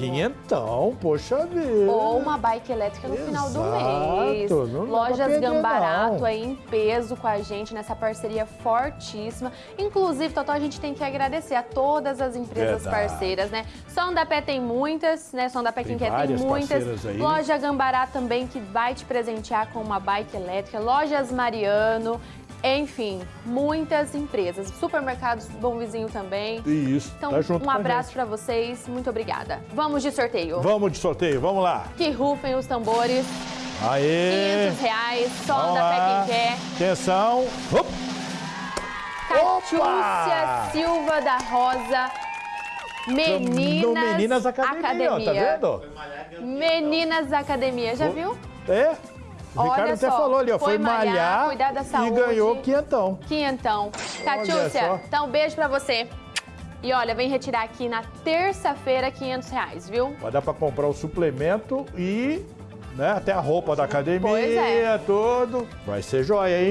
Quinhentão, poxa vida. Ou uma bike elétrica no final do Exato, mês. Lojas Gambarato não. aí em peso com a gente nessa parceria fortíssima. Inclusive, Totó, a gente tem que agradecer a todas as empresas Verdade. parceiras, né? Som da Pé tem muitas, né? Som da Pé quem Tem quer tem muitas. Loja Gambará também que vai te presentear com uma bike elétrica. Lojas Mariano. Enfim, muitas empresas. Supermercados Bom Vizinho também. Isso, Então, tá junto um abraço pra vocês. Muito obrigada. Vamos de sorteio. Vamos de sorteio, vamos lá. Que rufem os tambores. Aê! 500 reais, só Vamos da. Pé Quem Quer. Atenção. Op. Catiúcia Opa! Silva da Rosa. Meninas, No Meninas Academia, ó, tá vendo? Meninas Academia, já viu? É. O Olha Ricardo até só, falou ali, ó. Foi, foi malhar, malhar, da e saúde. ganhou quinhentão. Quinhentão. Catiúcia, então beijo pra você. E olha, vem retirar aqui na terça-feira 500 reais, viu? Vai dar pra comprar o suplemento e né, até a roupa da academia, Pois é. tudo. Vai ser joia, hein?